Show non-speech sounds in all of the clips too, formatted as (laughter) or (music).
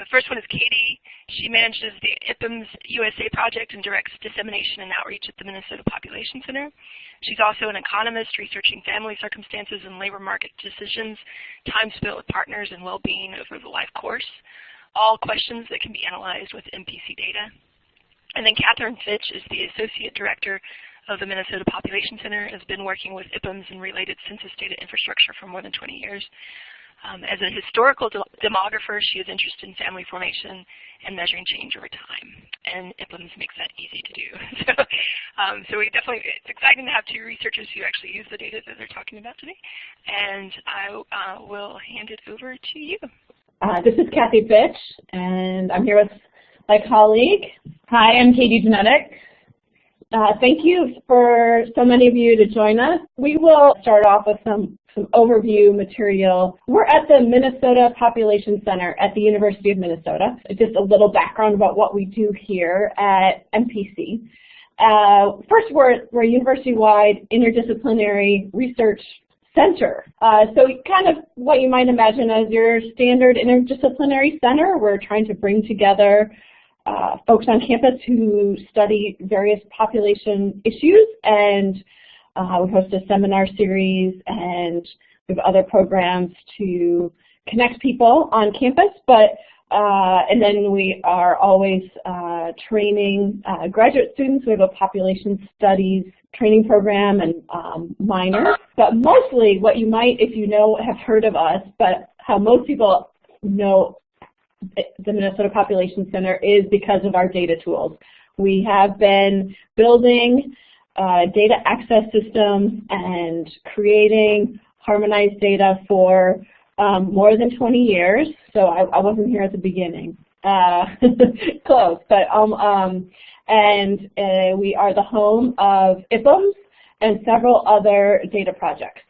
The first one is Katie. She manages the IPUMS USA project and directs dissemination and outreach at the Minnesota Population Center. She's also an economist researching family circumstances and labor market decisions, time spent with partners, and well-being over the life course. All questions that can be analyzed with MPC data. And then Catherine Fitch is the Associate Director of the Minnesota Population Center, has been working with IPUMS and related census data infrastructure for more than 20 years. Um, as a historical de demographer, she is interested in family formation and measuring change over time. And IPUMS makes that easy to do. (laughs) so, um, so we definitely, it's exciting to have two researchers who actually use the data that they're talking about today. And I uh, will hand it over to you. Uh, this is Kathy Fitch, and I'm here with my colleague. Hi, I'm Katie Genadek. Uh, thank you for so many of you to join us. We will start off with some some overview material. We're at the Minnesota Population Center at the University of Minnesota. Just a little background about what we do here at MPC. Uh, first, we're, we're a university-wide interdisciplinary research center. Uh, so kind of what you might imagine as your standard interdisciplinary center. We're trying to bring together uh, folks on campus who study various population issues and uh, we host a seminar series and we have other programs to connect people on campus, but uh, and then we are always uh, training uh, graduate students. We have a population studies training program and um, minors. But mostly what you might, if you know, have heard of us, but how most people know the Minnesota Population Center is because of our data tools. We have been building uh, data access systems and creating harmonized data for um, more than 20 years. So I, I wasn't here at the beginning. Uh, (laughs) close, but um, um, and uh, we are the home of IPUMS and several other data projects.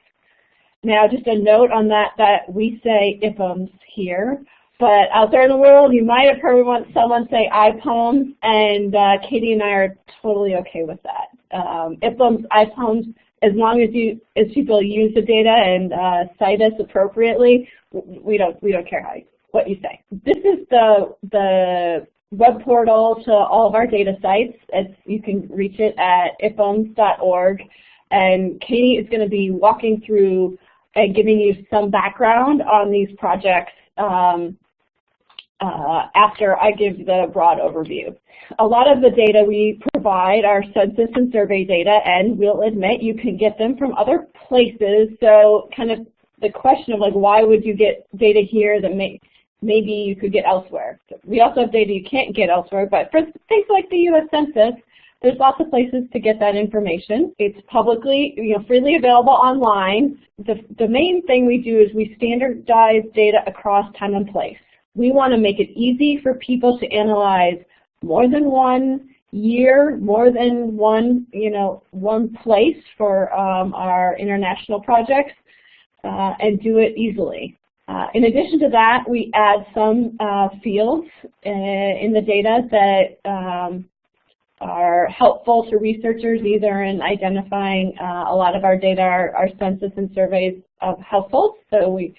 Now, just a note on that, that we say IPUMS here, but out there in the world, you might have heard someone say IPOMS, and uh, Katie and I are totally okay with that um, IPOMS, as long as you as people use the data and uh, cite us appropriately, we don't we don't care how you, what you say. This is the the web portal to all of our data sites. It's, you can reach it at ipums.org, and Katie is going to be walking through and giving you some background on these projects um, uh, after I give the broad overview. A lot of the data we provide are census and survey data, and we'll admit you can get them from other places. So kind of the question of like, why would you get data here that may, maybe you could get elsewhere? We also have data you can't get elsewhere, but for things like the U.S. Census, there's lots of places to get that information. It's publicly, you know, freely available online. The, the main thing we do is we standardize data across time and place. We want to make it easy for people to analyze more than one year, more than one, you know, one place for um, our international projects uh, and do it easily. Uh, in addition to that, we add some uh, fields uh, in the data that um, are helpful to researchers either in identifying uh, a lot of our data our, our census and surveys of households. So we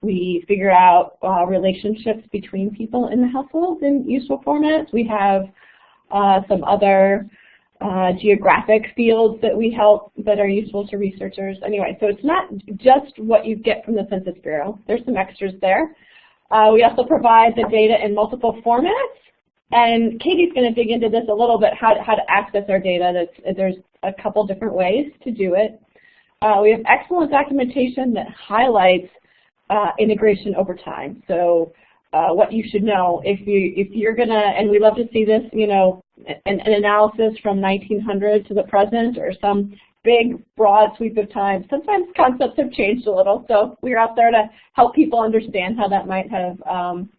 we figure out uh, relationships between people in the household in useful formats. We have uh, some other uh, geographic fields that we help that are useful to researchers. Anyway, so it's not just what you get from the Census Bureau. There's some extras there. Uh, we also provide the data in multiple formats. And Katie's going to dig into this a little bit, how to, how to access our data. That's, there's a couple different ways to do it. Uh, we have excellent documentation that highlights uh, integration over time. So uh, what you should know if you if you're gonna and we love to see this, you know, an, an analysis from 1900 to the present or some big broad sweep of time. Sometimes concepts have changed a little, so we're out there to help people understand how that might have um,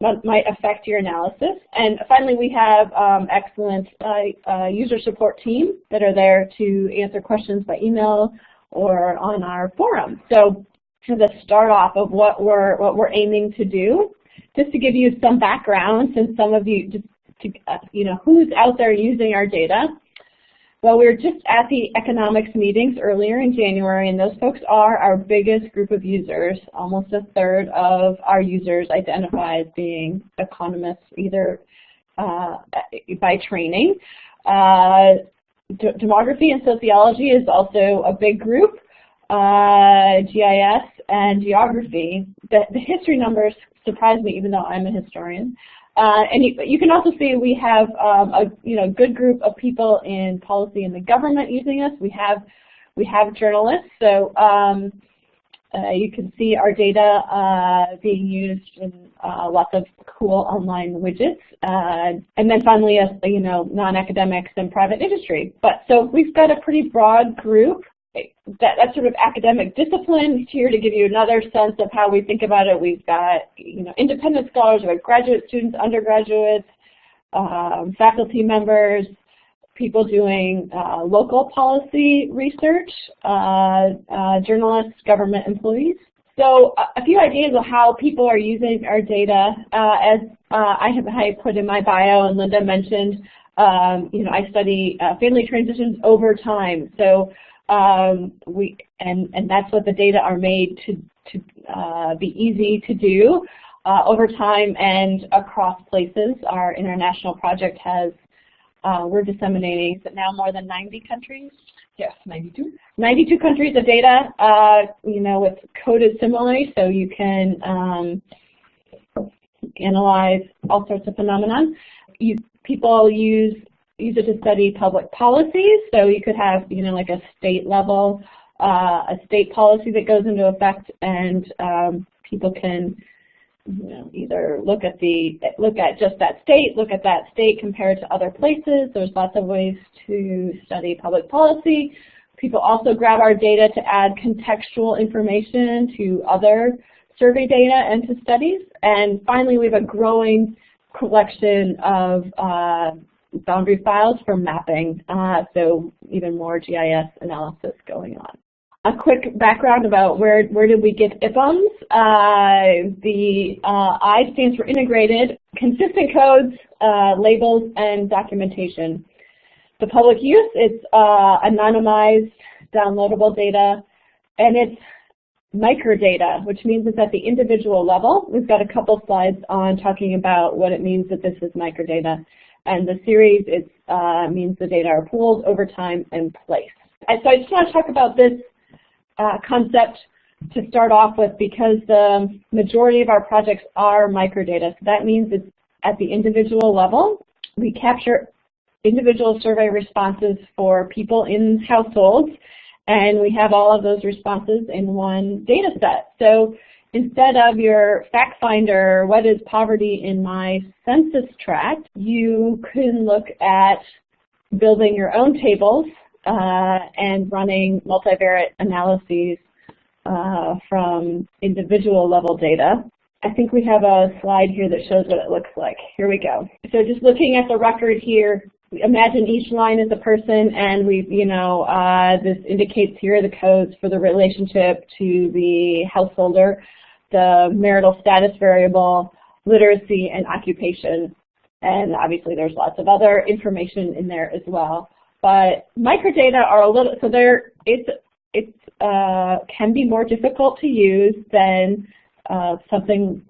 might affect your analysis. And finally, we have um, excellent uh, uh, user support team that are there to answer questions by email or on our forum. So to the start off of what we're what we're aiming to do, just to give you some background, since some of you just to, uh, you know who's out there using our data. Well, we were just at the economics meetings earlier in January, and those folks are our biggest group of users. Almost a third of our users identify as being economists, either uh, by training. Uh, demography and sociology is also a big group. Uh, GIS and geography. The, the history numbers surprise me, even though I'm a historian. Uh, and you, you, can also see we have um, a you know good group of people in policy and the government using us. We have we have journalists, so um, uh, you can see our data uh, being used in uh, lots of cool online widgets. Uh, and then finally, you know, non-academics and private industry. But so we've got a pretty broad group that, that sort of academic discipline here to give you another sense of how we think about it. We've got you know independent scholars, we have graduate students, undergraduates, um, faculty members, people doing uh, local policy research, uh, uh, journalists, government employees. So a few ideas of how people are using our data. Uh, as uh, I have I put in my bio and Linda mentioned, um, you know, I study uh, family transitions over time. So um, we and and that's what the data are made to to uh, be easy to do uh, over time and across places. Our international project has uh, we're disseminating is now more than 90 countries. Yes, 92. 92 countries of data. Uh, you know, it's coded similarly, so you can um, analyze all sorts of phenomena. You, people use use it to study public policies. So you could have, you know, like a state level, uh, a state policy that goes into effect, and um, people can, you know, either look at the look at just that state, look at that state compared to other places. There's lots of ways to study public policy. People also grab our data to add contextual information to other survey data and to studies. And finally, we have a growing collection of uh, boundary files for mapping, uh, so even more GIS analysis going on. A quick background about where, where did we get IPUMs. Uh, the uh, I stands for integrated, consistent codes, uh, labels, and documentation. The public use, it's uh, anonymized, downloadable data, and it's microdata, which means it's at the individual level. We've got a couple slides on talking about what it means that this is microdata. And the series it uh, means the data are pooled over time and place. And so I just want to talk about this uh, concept to start off with because the majority of our projects are microdata. So that means it's at the individual level. We capture individual survey responses for people in households and we have all of those responses in one data set. So instead of your fact finder, what is poverty in my census tract, you can look at building your own tables uh, and running multivariate analyses uh, from individual level data. I think we have a slide here that shows what it looks like. Here we go. So just looking at the record here, imagine each line is a person and we've, you know, uh, this indicates here the codes for the relationship to the householder the marital status variable, literacy, and occupation. And obviously there's lots of other information in there as well. But microdata are a little, so there, it's, it's, uh, can be more difficult to use than uh, something,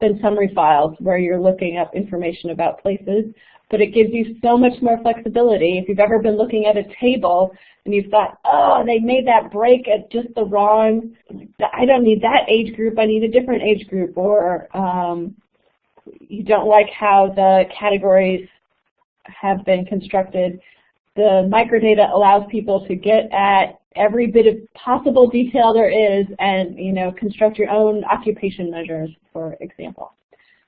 than summary files where you're looking up information about places but it gives you so much more flexibility. If you've ever been looking at a table and you've thought, oh, they made that break at just the wrong, I don't need that age group, I need a different age group, or um, you don't like how the categories have been constructed, the microdata allows people to get at every bit of possible detail there is and you know construct your own occupation measures, for example.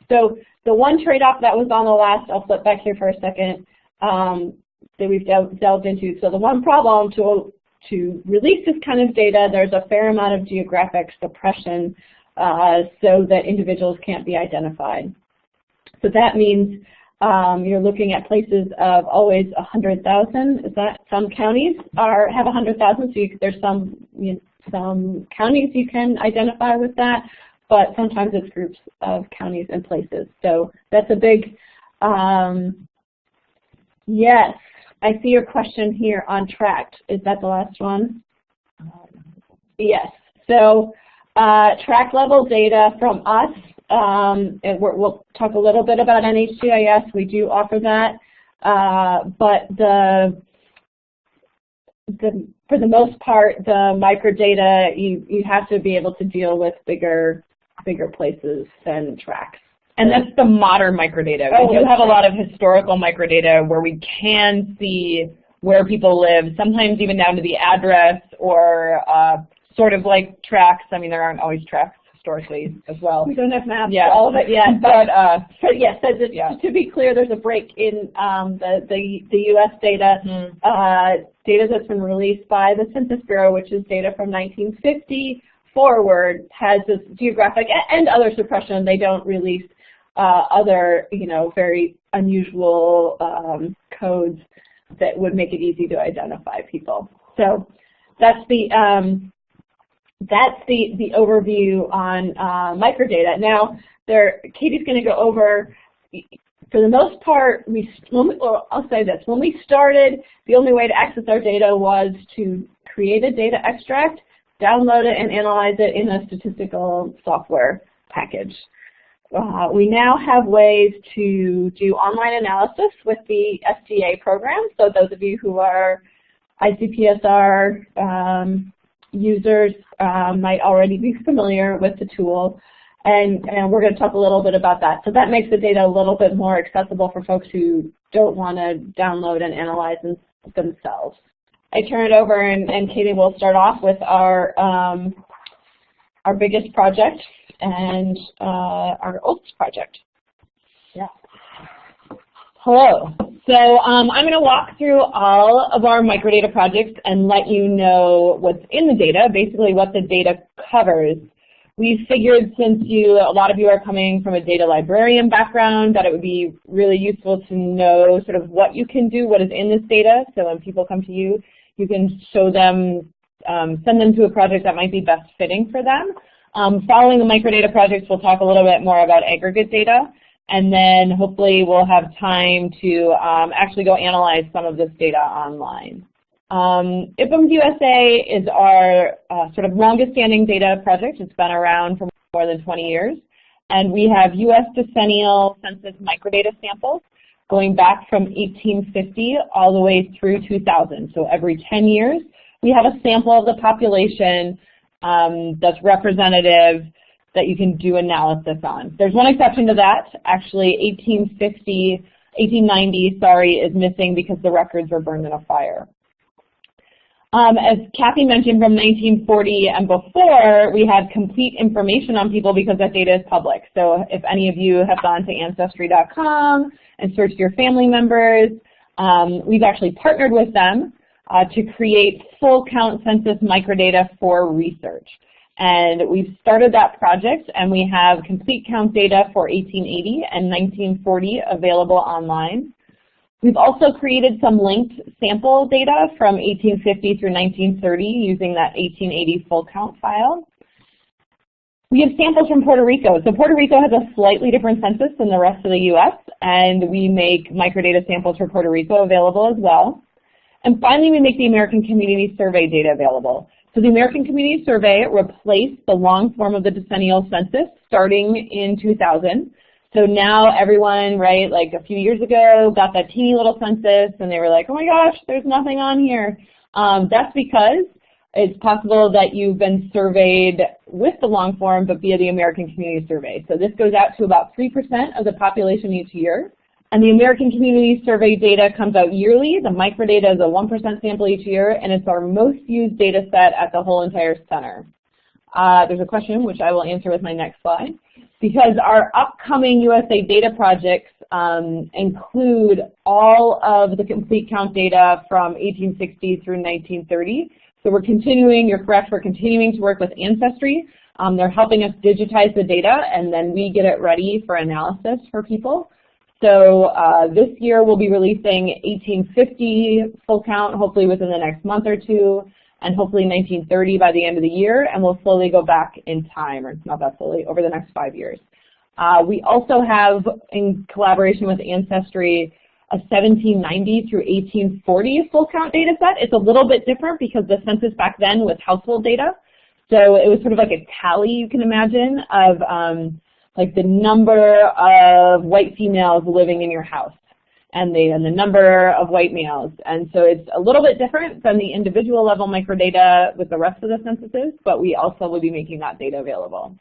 So the one trade-off that was on the last, I'll flip back here for a second, um, that we've delved into. So the one problem to, to release this kind of data, there's a fair amount of geographic suppression uh, so that individuals can't be identified. So that means um, you're looking at places of always 100,000. Is that some counties are have 100,000? So you, there's some you know, some counties you can identify with that but sometimes it's groups of counties and places. So that's a big, um, yes, I see your question here on tract. Is that the last one? Yes. So uh, tract level data from us, um, and we will talk a little bit about NHGIS. We do offer that, uh, but the the, for the most part, the microdata, you, you have to be able to deal with bigger, bigger places than tracts. And that's the modern microdata. Oh, we do have a lot of historical microdata where we can see where people live, sometimes even down to the address or uh, sort of like tracts. I mean, there aren't always tracts historically as well. We don't have maps Yeah. for all of it yet, But uh, But yes, so just Yeah. to be clear, there's a break in um, the, the, the U.S. data. Mhm. Uh, data that's been released by the Census Bureau, which is data from 1950 forward, has this geographic and other suppression. They don't release uh, other, you know, very unusual um, codes that would make it easy to identify people. So that's the um, that's the, the overview on uh, microdata. Now, there, Katie's going to go over, for the most part, we, we, or I'll say this, when we started, the only way to access our data was to create a data extract, download it, and analyze it in a statistical software package. Uh, we now have ways to do online analysis with the SDA program. So those of you who are ICPSR um, users um, might already be familiar with the tool. And, and we're going to talk a little bit about that. So that makes the data a little bit more accessible for folks who don't want to download and analyze them, themselves. I turn it over and, and Katie will start off with our, um, our biggest project and uh, our oldest project. Yeah. Hello. So um, I'm going to walk through all of our microdata projects and let you know what's in the data, basically what the data covers. We figured since you, a lot of you are coming from a data librarian background, that it would be really useful to know sort of what you can do, what is in this data, so when people come to you, you can show them, um, send them to a project that might be best fitting for them. Um, following the microdata projects, we'll talk a little bit more about aggregate data, and then hopefully we'll have time to um, actually go analyze some of this data online. Um, IPUMS USA is our uh, sort of longest standing data project. It's been around for more than 20 years. And we have U.S. decennial census microdata samples going back from 1850 all the way through 2000. So every 10 years, we have a sample of the population um, that's representative that you can do analysis on. There's one exception to that. Actually, 1850, 1890, sorry, is missing because the records were burned in a fire. Um, as Kathy mentioned, from 1940 and before, we had complete information on people because that data is public. So if any of you have gone to Ancestry.com and search your family members, um, we've actually partnered with them uh, to create full count census microdata for research. And we've started that project and we have complete count data for 1880 and 1940 available online. We've also created some linked sample data from 1850 through 1930 using that 1880 full count file. We have samples from Puerto Rico. So Puerto Rico has a slightly different census than the rest of the U.S., and we make microdata samples for Puerto Rico available as well. And finally, we make the American Community Survey data available. So the American Community Survey replaced the long form of the decennial census starting in 2000. So now everyone, right, like a few years ago, got that teeny little census and they were like, oh my gosh, there's nothing on here. Um, that's because it's possible that you've been surveyed with the long form but via the American Community Survey. So this goes out to about 3% of the population each year. And the American Community Survey data comes out yearly. The microdata is a 1% sample each year, and it's our most used data set at the whole entire center. Uh, there's a question, which I will answer with my next slide. Because our upcoming USA data projects um, include all of the complete count data from 1860 through 1930. So we're continuing, you're correct, we're continuing to work with Ancestry. Um, they're helping us digitize the data, and then we get it ready for analysis for people. So uh, this year we'll be releasing 1850 full count, hopefully within the next month or two, and hopefully 1930 by the end of the year, and we'll slowly go back in time, or not that slowly, over the next five years. Uh, we also have, in collaboration with Ancestry, a 1790 through 1840 full count data set. It's a little bit different because the census back then was household data. So it was sort of like a tally, you can imagine, of um, like the number of white females living in your house and the, and the number of white males. And so it's a little bit different than the individual level microdata with the rest of the censuses, but we also will be making that data available.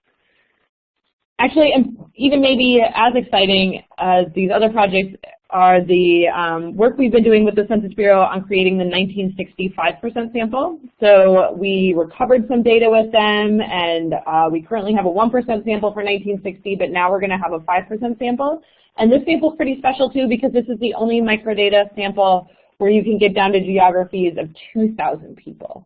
Actually, even maybe as exciting as these other projects are the um, work we've been doing with the Census Bureau on creating the 1965% sample. So we recovered some data with them, and uh, we currently have a 1% sample for 1960, but now we're going to have a 5% sample. And this sample is pretty special too because this is the only microdata sample where you can get down to geographies of 2,000 people.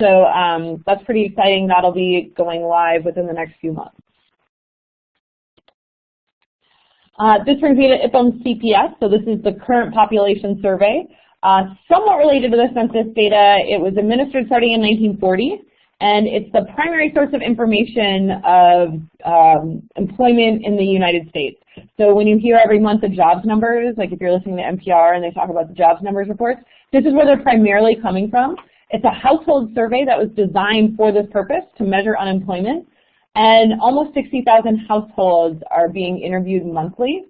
So um, that's pretty exciting. That'll be going live within the next few months. Uh, this brings me to IPUM's CPS, so this is the current population survey. Uh, somewhat related to the census data, it was administered starting in 1940, and it's the primary source of information of um, employment in the United States. So when you hear every month the jobs numbers, like if you're listening to NPR and they talk about the jobs numbers reports, this is where they're primarily coming from. It's a household survey that was designed for this purpose to measure unemployment. And almost 60,000 households are being interviewed monthly.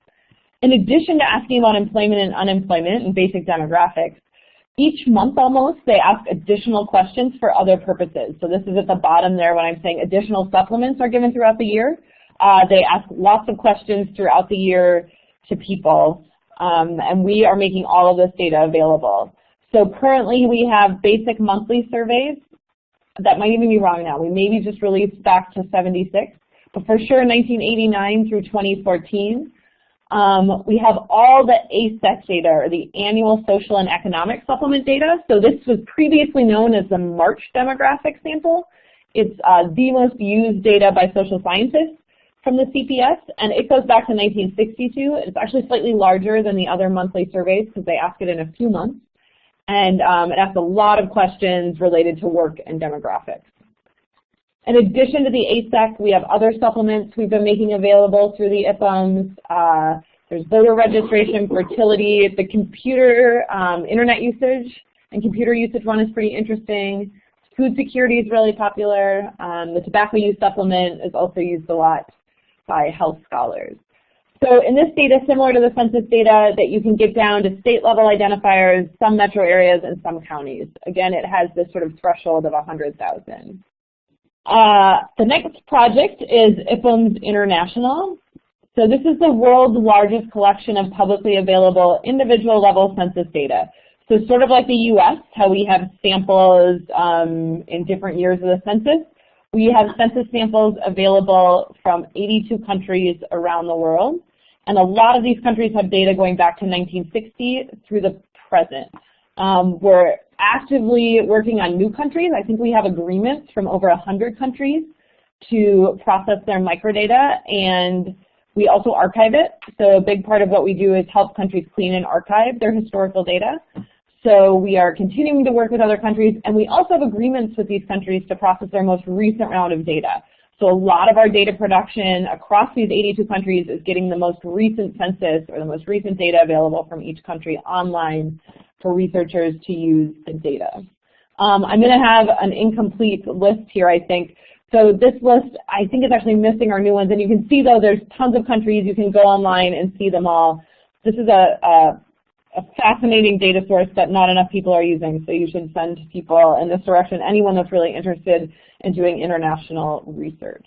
In addition to asking about employment and unemployment and basic demographics, each month almost they ask additional questions for other purposes. So this is at the bottom there when I'm saying additional supplements are given throughout the year. Uh, they ask lots of questions throughout the year to people, um, and we are making all of this data available. So currently we have basic monthly surveys that might even be wrong now. We maybe just released back to 76, but for sure 1989 through 2014. Um, we have all the ASEC data, or the Annual Social and Economic Supplement data. So this was previously known as the March demographic sample. It's uh, the most used data by social scientists from the CPS, and it goes back to 1962. It's actually slightly larger than the other monthly surveys because they ask it in a few months. And um, it asks a lot of questions related to work and demographics. In addition to the ASEC, we have other supplements we've been making available through the IPUMS. Uh, there's voter registration, fertility, the computer um, internet usage and computer usage one is pretty interesting. Food security is really popular. Um, the tobacco use supplement is also used a lot by health scholars. So in this data, similar to the census data, that you can get down to state level identifiers, some metro areas, and some counties. Again, it has this sort of threshold of 100,000. Uh, the next project is IPUMS International. So this is the world's largest collection of publicly available individual level census data. So sort of like the US, how we have samples um, in different years of the census, we have census samples available from 82 countries around the world. And a lot of these countries have data going back to 1960 through the present. Um, we're actively working on new countries. I think we have agreements from over 100 countries to process their microdata, and we also archive it. So a big part of what we do is help countries clean and archive their historical data. So we are continuing to work with other countries, and we also have agreements with these countries to process their most recent round of data. So a lot of our data production across these 82 countries is getting the most recent census or the most recent data available from each country online for researchers to use the data. Um, I'm going to have an incomplete list here, I think. So this list, I think, is actually missing our new ones. And you can see, though, there's tons of countries. You can go online and see them all. This is a, a a fascinating data source that not enough people are using, so you should send people in this direction, anyone that's really interested in doing international research.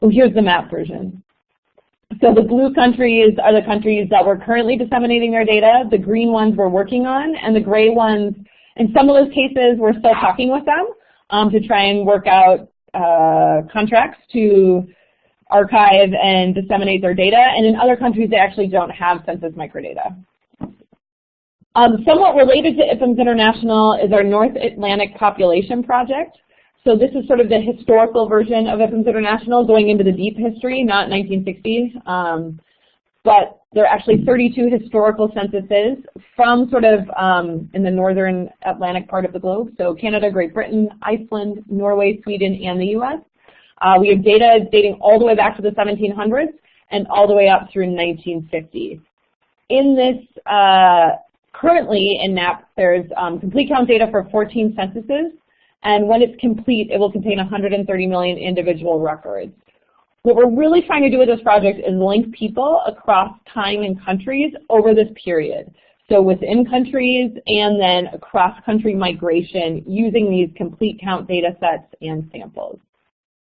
Well, here's the map version. So the blue countries are the countries that we're currently disseminating their data, the green ones we're working on, and the gray ones, in some of those cases, we're still talking with them um, to try and work out uh, contracts to archive and disseminate their data, and in other countries they actually don't have census microdata. Um, somewhat related to IPUMS International is our North Atlantic Population Project. So this is sort of the historical version of IPUMS International going into the deep history, not 1960. Um, but there are actually 32 historical censuses from sort of um, in the northern Atlantic part of the globe. So Canada, Great Britain, Iceland, Norway, Sweden, and the US. Uh, we have data dating all the way back to the 1700s and all the way up through 1950. in this, uh, currently in NAP, there's um, complete count data for 14 censuses, and when it's complete, it will contain 130 million individual records. What we're really trying to do with this project is link people across time and countries over this period. So within countries and then across country migration using these complete count data sets and samples.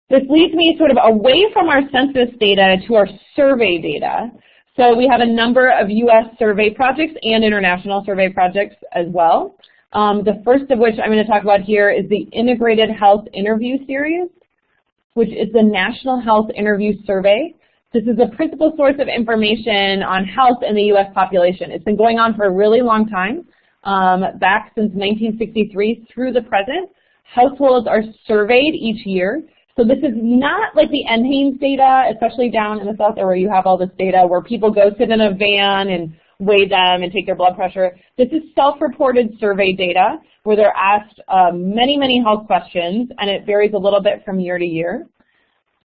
This leads me sort of away from our census data to our survey data. So we have a number of US survey projects and international survey projects as well. Um, the first of which I'm going to talk about here is the Integrated Health Interview Series which is the National Health Interview Survey. This is the principal source of information on health in the U.S. population. It's been going on for a really long time, um, back since 1963 through the present. Households are surveyed each year. So this is not like the NHANES data, especially down in the south where you have all this data where people go sit in a van and weigh them and take their blood pressure. This is self-reported survey data where they're asked uh, many, many health questions, and it varies a little bit from year to year.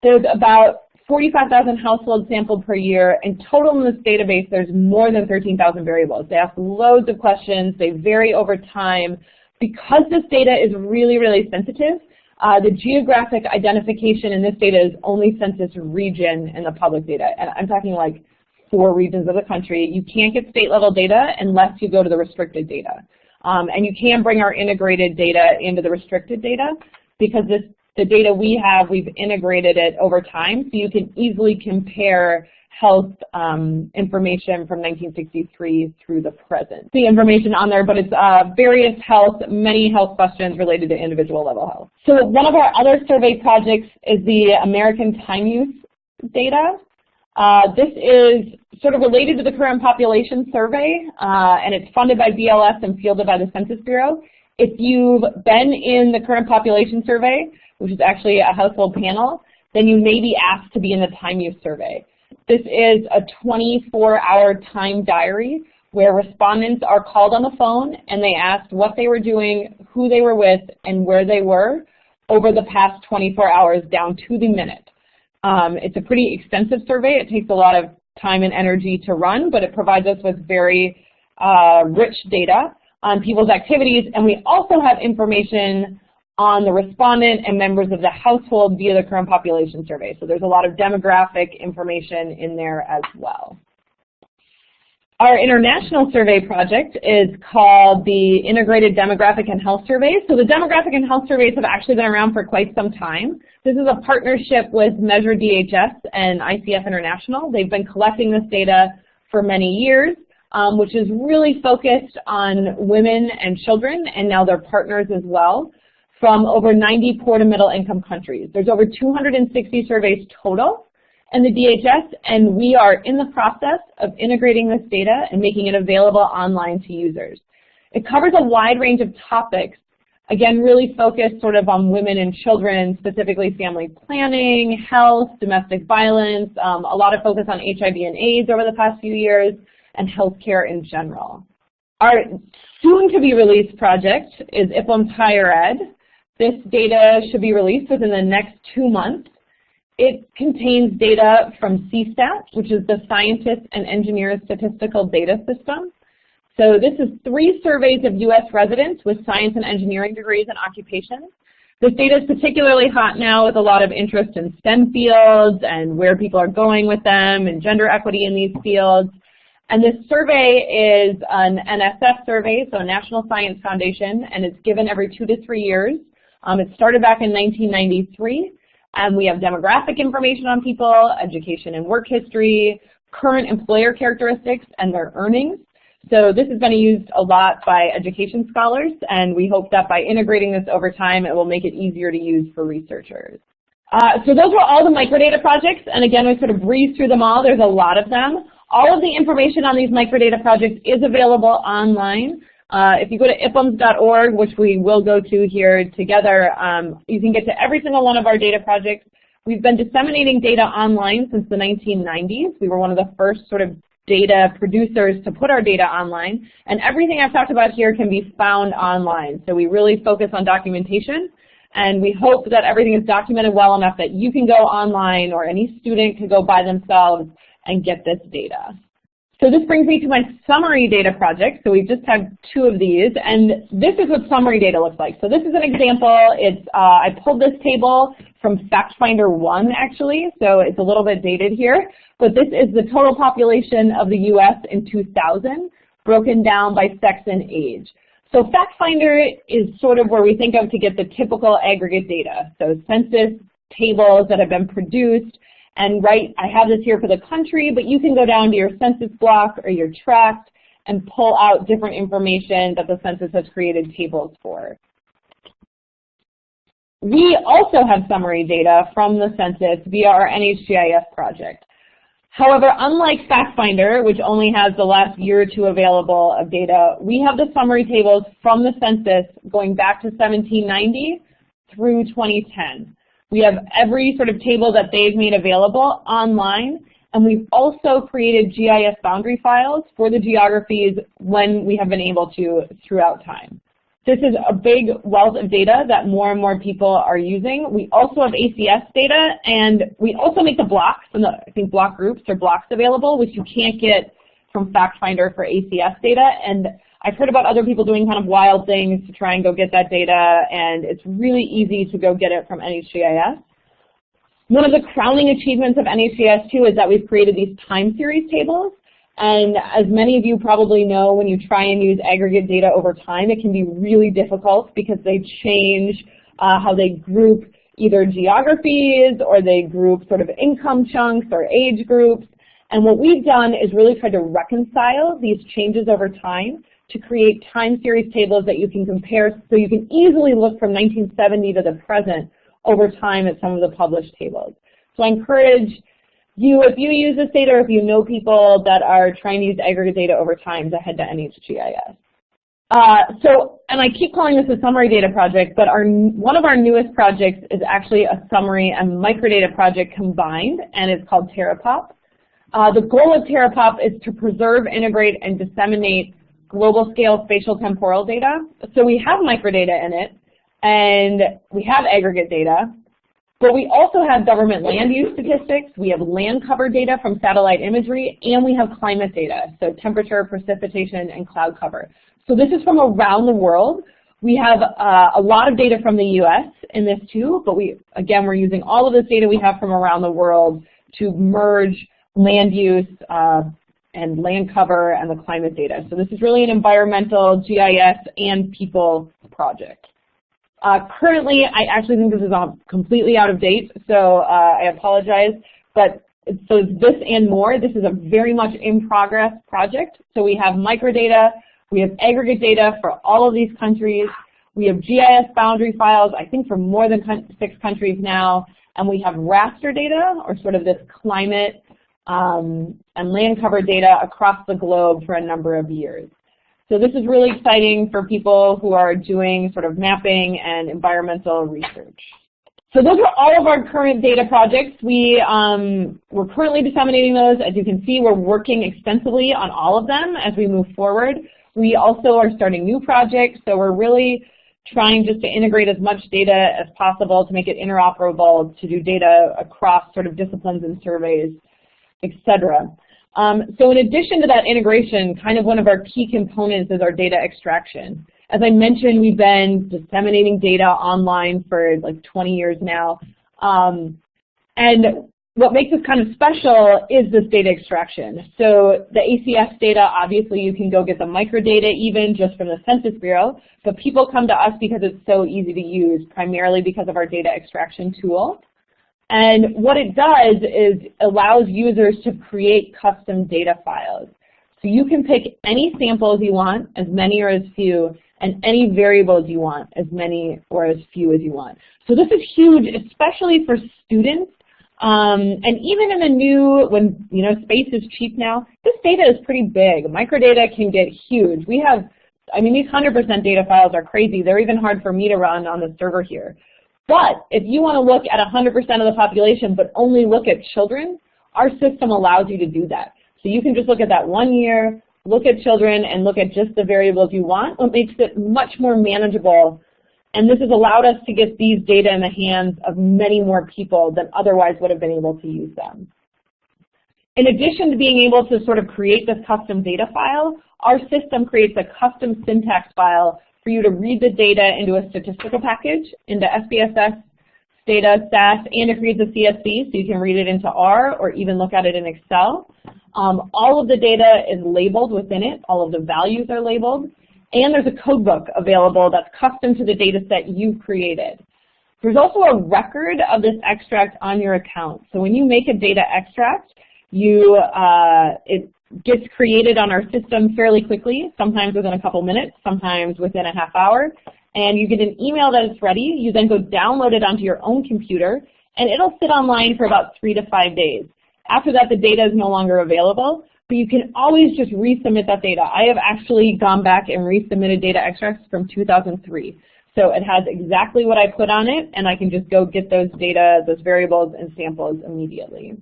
There's about 45,000 households sampled per year, and total in this database there's more than 13,000 variables. They ask loads of questions, they vary over time. Because this data is really, really sensitive, uh, the geographic identification in this data is only census region in the public data. And I'm talking like four regions of the country. You can't get state level data unless you go to the restricted data. Um, and you can bring our integrated data into the restricted data because this, the data we have, we've integrated it over time so you can easily compare health um, information from 1963 through the present. The information on there, but it's uh, various health, many health questions related to individual level health. So one of our other survey projects is the American Time Use data. Uh, this is sort of related to the current population survey, uh, and it's funded by BLS and fielded by the Census Bureau. If you've been in the current population survey, which is actually a household panel, then you may be asked to be in the time use survey. This is a 24-hour time diary where respondents are called on the phone and they asked what they were doing, who they were with, and where they were over the past 24 hours down to the minute. Um, it's a pretty extensive survey. It takes a lot of time and energy to run, but it provides us with very uh, rich data on people's activities, and we also have information on the respondent and members of the household via the current population survey. So there's a lot of demographic information in there as well. Our international survey project is called the Integrated Demographic and Health Survey. So the demographic and health surveys have actually been around for quite some time. This is a partnership with Measure DHS and ICF International. They've been collecting this data for many years, um, which is really focused on women and children, and now they're partners as well, from over 90 poor to middle income countries. There's over 260 surveys total and the DHS, and we are in the process of integrating this data and making it available online to users. It covers a wide range of topics, again, really focused sort of on women and children, specifically family planning, health, domestic violence, um, a lot of focus on HIV and AIDS over the past few years, and healthcare in general. Our soon-to-be-released project is IPUMS Higher Ed. This data should be released within the next two months. It contains data from SESTAT, which is the Scientists and Engineers Statistical Data System. So this is three surveys of U.S. residents with science and engineering degrees and occupations. This data is particularly hot now with a lot of interest in STEM fields and where people are going with them and gender equity in these fields. And this survey is an NSF survey, so National Science Foundation, and it's given every two to three years. Um, it started back in 1993. And we have demographic information on people, education and work history, current employer characteristics, and their earnings. So this has been used a lot by education scholars, and we hope that by integrating this over time, it will make it easier to use for researchers. Uh, so those were all the microdata projects, and again, we sort of breezed through them all. There's a lot of them. All of the information on these microdata projects is available online. Uh, if you go to ipums.org, which we will go to here together, um, you can get to every single one of our data projects. We've been disseminating data online since the 1990s. We were one of the first sort of data producers to put our data online. And everything I've talked about here can be found online. So we really focus on documentation. And we hope that everything is documented well enough that you can go online or any student can go by themselves and get this data. So this brings me to my summary data project. So we just have two of these, and this is what summary data looks like. So this is an example. It's uh, I pulled this table from FactFinder 1, actually, so it's a little bit dated here. But this is the total population of the U.S. in 2000, broken down by sex and age. So FactFinder is sort of where we think of to get the typical aggregate data. So census tables that have been produced, and right, I have this here for the country, but you can go down to your census block or your tract and pull out different information that the census has created tables for. We also have summary data from the census via our NHGIS project. However, unlike FactFinder, which only has the last year or two available of data, we have the summary tables from the census going back to 1790 through 2010. We have every sort of table that they've made available online, and we've also created GIS boundary files for the geographies when we have been able to throughout time. This is a big wealth of data that more and more people are using. We also have ACS data, and we also make the blocks, and the, I think block groups or blocks available, which you can't get from FactFinder for ACS data. And I've heard about other people doing kind of wild things to try and go get that data, and it's really easy to go get it from NHGIS. One of the crowning achievements of NHGIS too is that we've created these time series tables. And as many of you probably know, when you try and use aggregate data over time, it can be really difficult because they change uh, how they group either geographies or they group sort of income chunks or age groups. And what we've done is really tried to reconcile these changes over time to create time series tables that you can compare so you can easily look from 1970 to the present over time at some of the published tables. So I encourage you, if you use this data or if you know people that are trying to use aggregate data over time to head to NHGIS. Uh, so, and I keep calling this a summary data project, but our, one of our newest projects is actually a summary and microdata project combined, and it's called Terrapop. Uh, the goal of Terrapop is to preserve, integrate, and disseminate global scale spatial temporal data. So we have microdata in it, and we have aggregate data, but we also have government land use statistics, we have land cover data from satellite imagery, and we have climate data, so temperature, precipitation, and cloud cover. So this is from around the world. We have uh, a lot of data from the US in this too, but we, again, we're using all of this data we have from around the world to merge land use, uh, and land cover and the climate data. So this is really an environmental, GIS, and people project. Uh, currently, I actually think this is completely out of date, so uh, I apologize. But so this and more, this is a very much in progress project. So we have microdata, we have aggregate data for all of these countries, we have GIS boundary files, I think for more than six countries now, and we have raster data, or sort of this climate um, and land cover data across the globe for a number of years. So this is really exciting for people who are doing sort of mapping and environmental research. So those are all of our current data projects. We, um, we're currently disseminating those. As you can see, we're working extensively on all of them as we move forward. We also are starting new projects, so we're really trying just to integrate as much data as possible to make it interoperable to do data across sort of disciplines and surveys etc. Um, so in addition to that integration, kind of one of our key components is our data extraction. As I mentioned, we've been disseminating data online for like 20 years now. Um, and what makes this kind of special is this data extraction. So the ACS data, obviously you can go get the microdata even just from the Census Bureau, but people come to us because it's so easy to use, primarily because of our data extraction tool. And what it does is allows users to create custom data files. So you can pick any samples you want, as many or as few, and any variables you want, as many or as few as you want. So this is huge, especially for students. Um, and even in the new, when you know space is cheap now, this data is pretty big. Microdata can get huge. We have, I mean, these 100% data files are crazy. They're even hard for me to run on the server here. But if you want to look at 100% of the population but only look at children, our system allows you to do that. So you can just look at that one year, look at children, and look at just the variables you want. It makes it much more manageable. And this has allowed us to get these data in the hands of many more people than otherwise would have been able to use them. In addition to being able to sort of create this custom data file, our system creates a custom syntax file for you to read the data into a statistical package, into SPSS, Stata, SAS, and it creates a CSV so you can read it into R or even look at it in Excel. Um, all of the data is labeled within it. All of the values are labeled. And there's a codebook available that's custom to the data set you've created. There's also a record of this extract on your account. So when you make a data extract, you, uh, it gets created on our system fairly quickly, sometimes within a couple minutes, sometimes within a half hour. And you get an email that it's ready. You then go download it onto your own computer, and it'll sit online for about three to five days. After that, the data is no longer available, but you can always just resubmit that data. I have actually gone back and resubmitted data extracts from 2003. So it has exactly what I put on it, and I can just go get those data, those variables and samples immediately.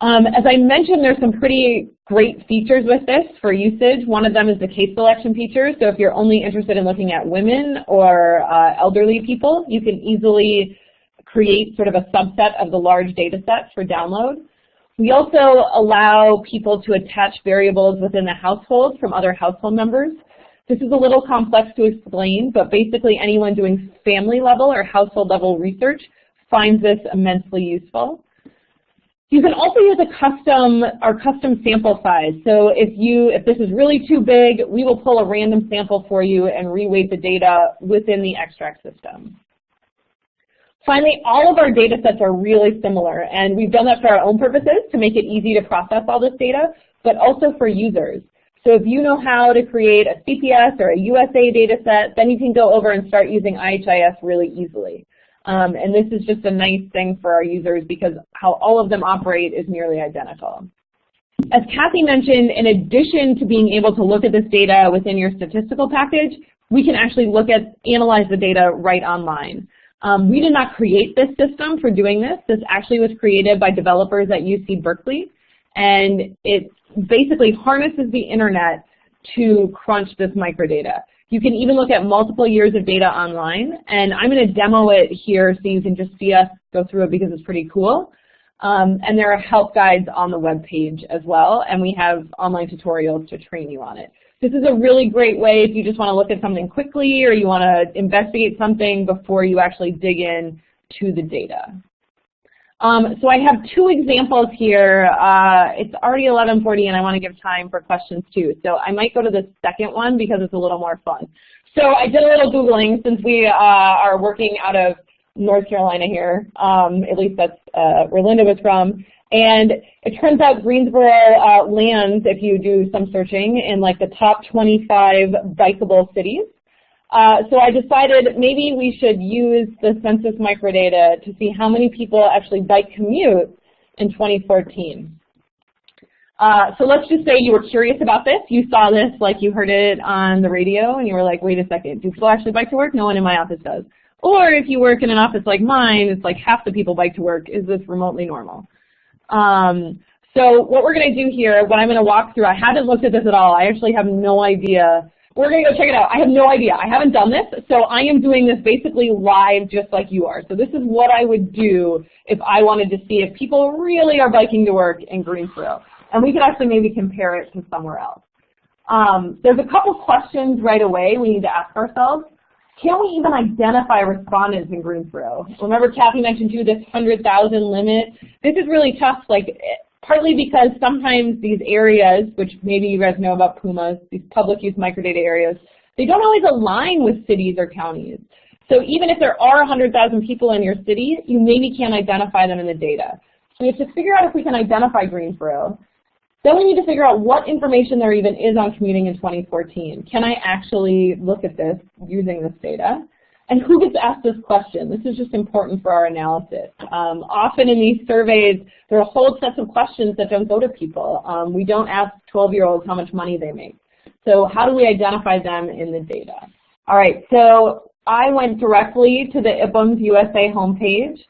Um, as I mentioned, there's some pretty great features with this for usage. One of them is the case selection feature. So if you're only interested in looking at women or uh, elderly people, you can easily create sort of a subset of the large data sets for download. We also allow people to attach variables within the household from other household members. This is a little complex to explain, but basically anyone doing family level or household level research finds this immensely useful. You can also use a custom or custom sample size. So if you if this is really too big, we will pull a random sample for you and reweight the data within the extract system. Finally, all of our data sets are really similar, and we've done that for our own purposes to make it easy to process all this data, but also for users. So if you know how to create a CPS or a USA data set, then you can go over and start using IHIS really easily. Um, and this is just a nice thing for our users because how all of them operate is nearly identical. As Kathy mentioned, in addition to being able to look at this data within your statistical package, we can actually look at, analyze the data right online. Um, we did not create this system for doing this. This actually was created by developers at UC Berkeley, and it basically harnesses the internet to crunch this microdata. You can even look at multiple years of data online, and I'm going to demo it here so you can just see us go through it because it's pretty cool. Um, and there are help guides on the web page as well, and we have online tutorials to train you on it. This is a really great way if you just want to look at something quickly or you want to investigate something before you actually dig in to the data. Um, so I have two examples here. Uh, it's already 1140 and I want to give time for questions too. So I might go to the second one because it's a little more fun. So I did a little Googling since we uh, are working out of North Carolina here. Um, at least that's uh, where Linda was from. And it turns out Greensboro uh, lands, if you do some searching, in like the top 25 bikeable cities. Uh, so I decided maybe we should use the census microdata to see how many people actually bike commute in 2014. Uh, so let's just say you were curious about this. You saw this like you heard it on the radio and you were like, wait a second, do people actually bike to work? No one in my office does. Or if you work in an office like mine, it's like half the people bike to work. Is this remotely normal? Um, so what we're going to do here, what I'm going to walk through, I haven't looked at this at all. I actually have no idea. We're going to go check it out. I have no idea. I haven't done this, so I am doing this basically live just like you are. So this is what I would do if I wanted to see if people really are biking to work in Greensboro. And we could actually maybe compare it to somewhere else. Um, there's a couple questions right away we need to ask ourselves. Can we even identify respondents in Greensboro? Remember Kathy mentioned too this 100,000 limit. This is really tough, like partly because sometimes these areas, which maybe you guys know about PUMAs, these public use microdata areas, they don't always align with cities or counties. So even if there are 100,000 people in your city, you maybe can't identify them in the data. So we have to figure out if we can identify Greensboro. Then we need to figure out what information there even is on commuting in 2014. Can I actually look at this using this data? And who gets asked this question? This is just important for our analysis. Um, often in these surveys, there are whole sets of questions that don't go to people. Um, we don't ask 12-year-olds how much money they make. So how do we identify them in the data? All right, so I went directly to the IPUMS USA homepage.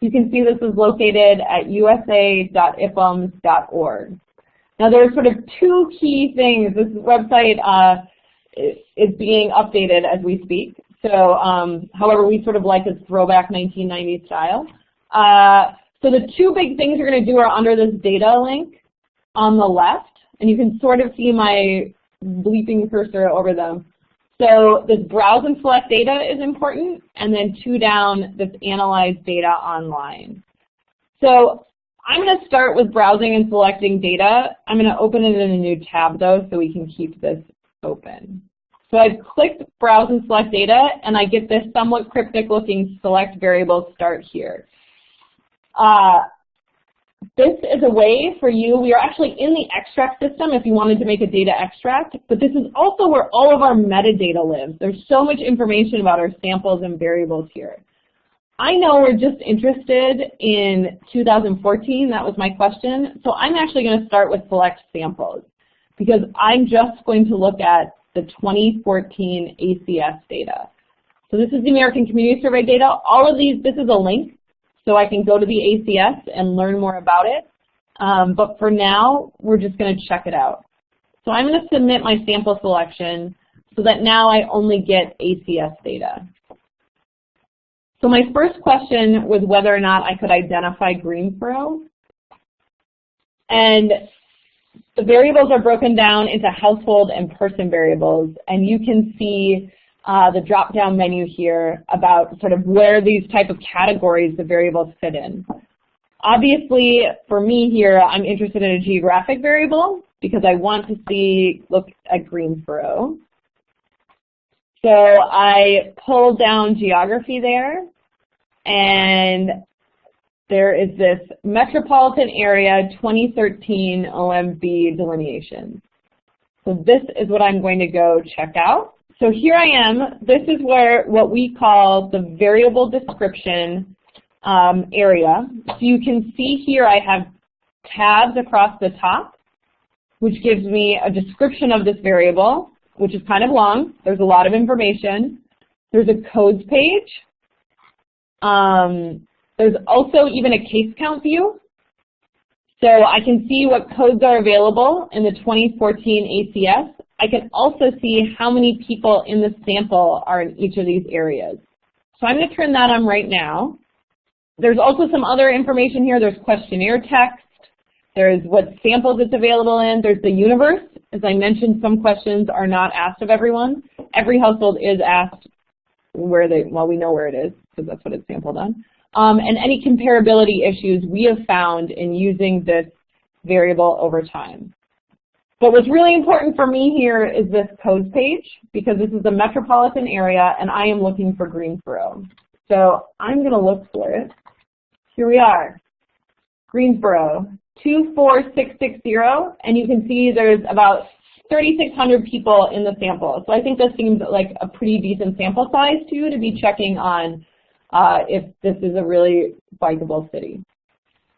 You can see this is located at usa.ipums.org. Now there are sort of two key things. This website uh, is being updated as we speak. So um, however, we sort of like its throwback 1990s style. Uh, so the two big things you're going to do are under this data link. on the left, and you can sort of see my bleeping cursor over them. So this browse and select data is important, and then two down, this analyze data online. So I'm going to start with browsing and selecting data. I'm going to open it in a new tab though so we can keep this open. So I've clicked browse and select data and I get this somewhat cryptic looking select variable start here. Uh, this is a way for you, we are actually in the extract system if you wanted to make a data extract, but this is also where all of our metadata lives. There's so much information about our samples and variables here. I know we're just interested in 2014, that was my question, so I'm actually going to start with select samples because I'm just going to look at the 2014 ACS data. So this is the American Community Survey data. All of these, this is a link, so I can go to the ACS and learn more about it. Um, but for now, we're just going to check it out. So I'm going to submit my sample selection so that now I only get ACS data. So my first question was whether or not I could identify Greensboro. And the variables are broken down into household and person variables, and you can see uh, the drop-down menu here about sort of where these type of categories the variables fit in. Obviously, for me here, I'm interested in a geographic variable because I want to see, look at Greensboro. So I pull down geography there, and there is this metropolitan area 2013 OMB delineation. So this is what I'm going to go check out. So here I am. This is where what we call the variable description um, area. So you can see here I have tabs across the top, which gives me a description of this variable which is kind of long. There's a lot of information. There's a codes page. Um, there's also even a case count view. So I can see what codes are available in the 2014 ACS. I can also see how many people in the sample are in each of these areas. So I'm going to turn that on right now. There's also some other information here. There's questionnaire text. There's what samples it's available in. There's the universe. As I mentioned, some questions are not asked of everyone. Every household is asked where they, well, we know where it is because that's what it's sampled on. Um, and any comparability issues we have found in using this variable over time. But what's really important for me here is this codes page because this is a metropolitan area and I am looking for Greensboro. So I'm going to look for it. Here we are, Greensboro. 24660, and you can see there's about 3,600 people in the sample. So I think this seems like a pretty decent sample size too to be checking on uh, if this is a really bikeable city.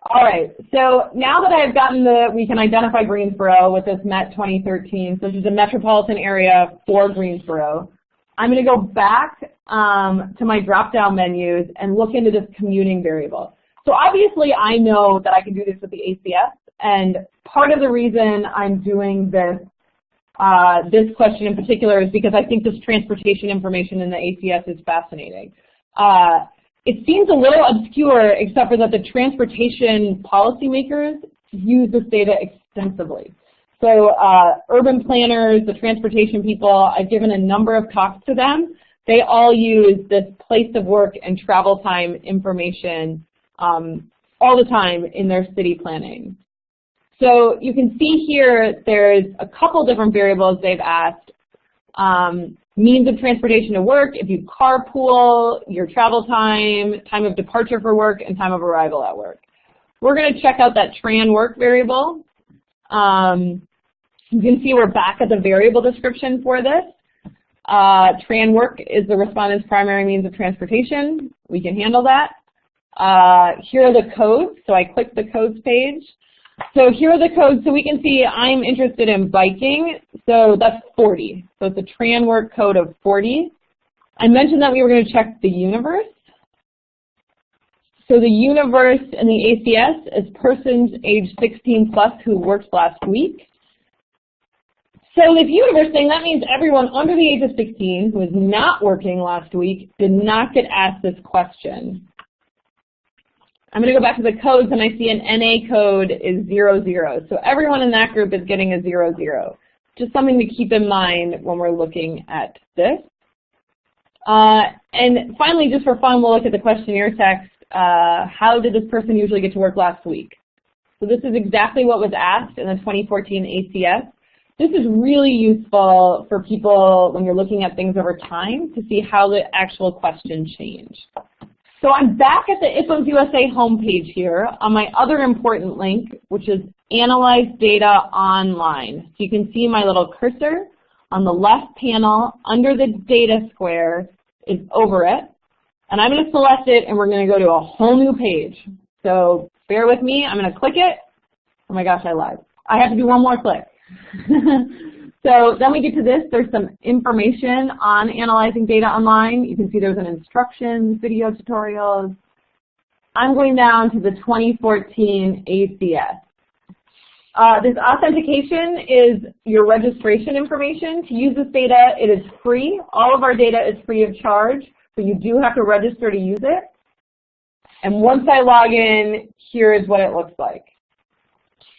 All right, so now that I've gotten the, we can identify Greensboro with this MET 2013, so this is a metropolitan area for Greensboro. I'm going to go back um, to my drop-down menus and look into this commuting variable. So obviously I know that I can do this with the ACS, and part of the reason I'm doing this uh, this question in particular is because I think this transportation information in the ACS is fascinating. Uh, it seems a little obscure except for that the transportation policymakers use this data extensively. So uh, urban planners, the transportation people, I've given a number of talks to them. They all use this place of work and travel time information um, all the time in their city planning. So you can see here there's a couple different variables they've asked. Um, means of transportation to work, if you carpool, your travel time, time of departure for work, and time of arrival at work. We're going to check out that tran work variable. Um, you can see we're back at the variable description for this. Uh, tran work is the respondent's primary means of transportation. We can handle that. Uh, here are the codes. So I click the codes page. So here are the codes. So we can see I'm interested in biking. So that's 40. So it's a tran work code of 40. I mentioned that we were going to check the universe. So the universe in the ACS is persons age 16 plus who worked last week. So this universe thing, that means everyone under the age of 16 who was not working last week did not get asked this question. I'm going to go back to the codes and I see an NA code is 00. So everyone in that group is getting a 00. Just something to keep in mind when we're looking at this. Uh, and finally, just for fun, we'll look at the questionnaire text. Uh, how did this person usually get to work last week? So this is exactly what was asked in the 2014 ACS. This is really useful for people when you're looking at things over time to see how the actual question changed. So I'm back at the IPUMS USA homepage here on my other important link, which is Analyze Data Online. So you can see my little cursor on the left panel under the data square is over it. And I'm going to select it and we're going to go to a whole new page. So bear with me, I'm going to click it. Oh my gosh, I lied. I have to do one more click. (laughs) So then we get to this. There's some information on analyzing data online. You can see there's an instructions, video tutorials. I'm going down to the 2014 ACS. Uh, this authentication is your registration information. To use this data, it is free. All of our data is free of charge, but you do have to register to use it. And once I log in, here is what it looks like.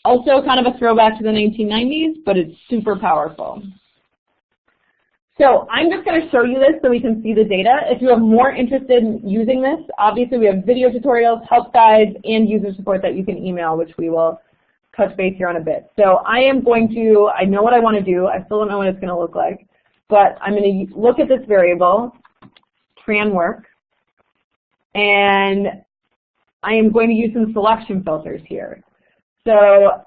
Also kind of a throwback to the 1990s, but it's super powerful. So I'm just going to show you this so we can see the data. If you are more interested in using this, obviously we have video tutorials, help guides, and user support that you can email, which we will touch base here on a bit. So I am going to, I know what I want to do. I still don't know what it's going to look like. But I'm going to look at this variable, tran work, and I am going to use some selection filters here. So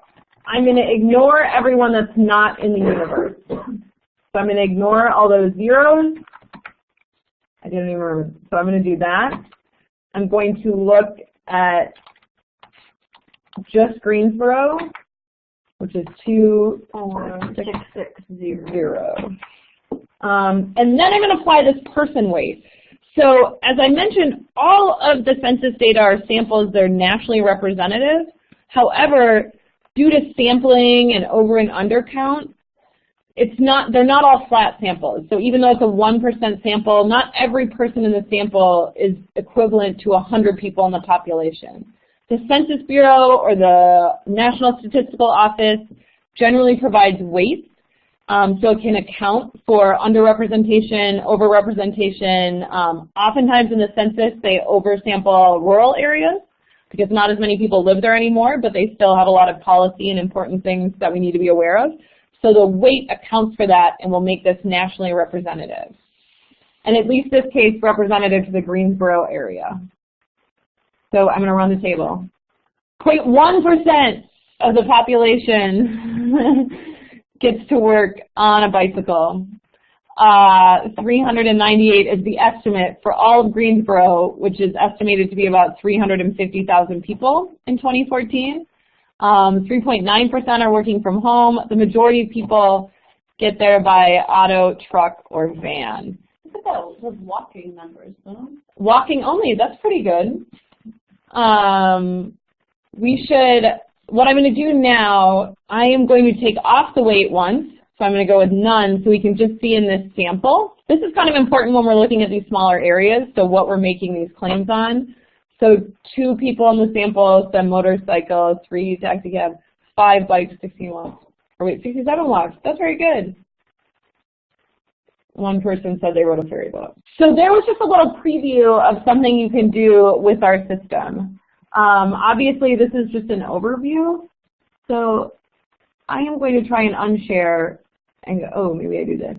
I'm going to ignore everyone that's not in the universe. So I'm going to ignore all those zeros. I didn't even remember. So I'm going to do that. I'm going to look at just Greensboro, which is 24660. Um, and then I'm going to apply this person weight. So as I mentioned, all of the census data are samples. They're nationally representative. However, due to sampling and over and under count, it's not, they're not all flat samples. So even though it's a 1% sample, not every person in the sample is equivalent to 100 people in the population. The Census Bureau or the National Statistical Office generally provides weights, um, so it can account for underrepresentation, overrepresentation. Um, oftentimes in the census, they oversample rural areas because not as many people live there anymore, but they still have a lot of policy and important things that we need to be aware of. So the weight accounts for that and will make this nationally representative. And at least this case representative to the Greensboro area. So I'm going to run the table. 0.1% of the population (laughs) gets to work on a bicycle. Uh, 398 is the estimate for all of Greensboro, which is estimated to be about 350,000 people in 2014. 3.9% um, are working from home. The majority of people get there by auto, truck, or van. Look at those walking numbers, though. Walking only, that's pretty good. Um, we should, what I'm going to do now, I am going to take off the weight once, so I'm going to go with none so we can just see in this sample. This is kind of important when we're looking at these smaller areas, so what we're making these claims on. So two people in the sample, some motorcycles, three taxi cab, five bikes, 16 walks. Or wait, 67 walks. That's very good. One person said they wrote a ferry boat. So there was just a little preview of something you can do with our system. Um, obviously, this is just an overview. So I am going to try and unshare and go, oh, maybe I do this.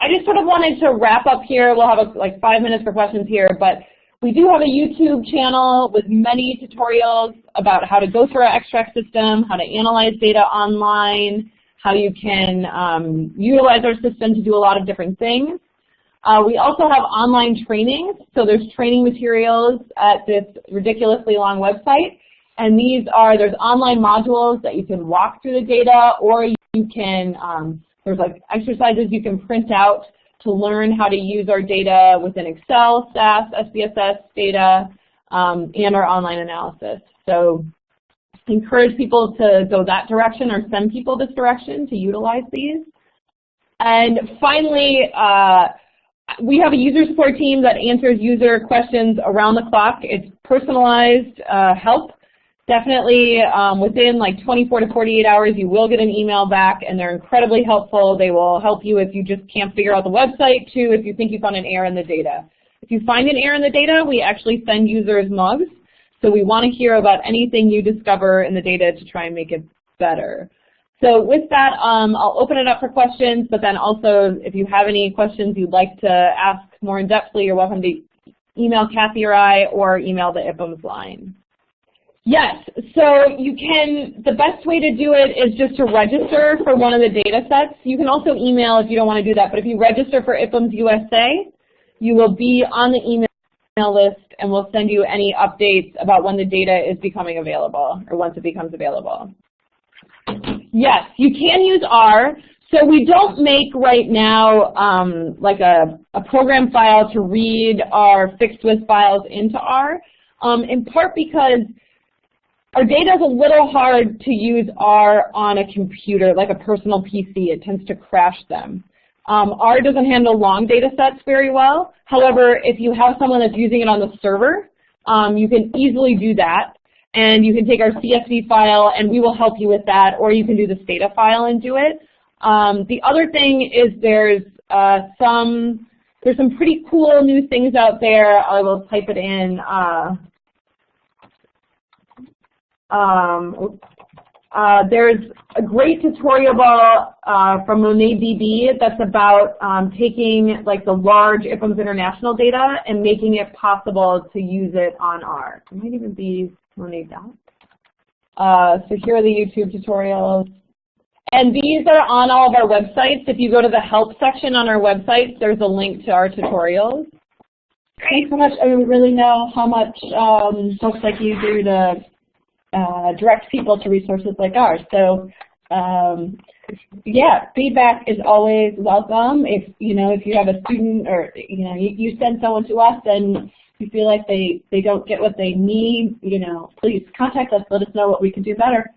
I just sort of wanted to wrap up here. We'll have a, like five minutes for questions here, but we do have a YouTube channel with many tutorials about how to go through our extract system, how to analyze data online, how you can um, utilize our system to do a lot of different things. Uh, we also have online training, so there's training materials at this ridiculously long website. And these are, there's online modules that you can walk through the data or you can um, there's like exercises you can print out to learn how to use our data within Excel, SAS, SPSS Stata, um, and our online analysis. So encourage people to go that direction or send people this direction to utilize these. And finally, uh, we have a user support team that answers user questions around the clock. It's personalized uh, help. Definitely um, within like 24 to 48 hours you will get an email back and they're incredibly helpful. They will help you if you just can't figure out the website too, if you think you found an error in the data. If you find an error in the data, we actually send users mugs. So we want to hear about anything you discover in the data to try and make it better. So with that, um, I'll open it up for questions, but then also if you have any questions you'd like to ask more in-depthly, you're welcome to email Kathy or I or email the IPUMS line. Yes, so you can, the best way to do it is just to register for one of the data sets. You can also email if you don't want to do that, but if you register for IPUMS USA, you will be on the email list and we'll send you any updates about when the data is becoming available or once it becomes available. Yes, you can use R. So we don't make right now um, like a, a program file to read our fixed width files into R, um, in part because our data is a little hard to use R on a computer, like a personal PC. It tends to crash them. Um, R doesn't handle long data sets very well. However, if you have someone that's using it on the server, um, you can easily do that and you can take our CSV file and we will help you with that, or you can do the Stata file and do it. Um, the other thing is there's uh, some there's some pretty cool new things out there. I will type it in. Uh, um, uh, there's a great tutorial uh, from MonetDB that's about um, taking like the large IPUMS International data and making it possible to use it on R. It might even be need that. Uh, so here are the YouTube tutorials. And these are on all of our websites. If you go to the help section on our website, there's a link to our tutorials. Thanks so much. I really know how much um, folks like you do to uh, direct people to resources like ours. So um, yeah, feedback is always welcome. If you know if you have a student or you know you, you send someone to us and you feel like they, they don't get what they need, you know, please contact us. Let us know what we can do better.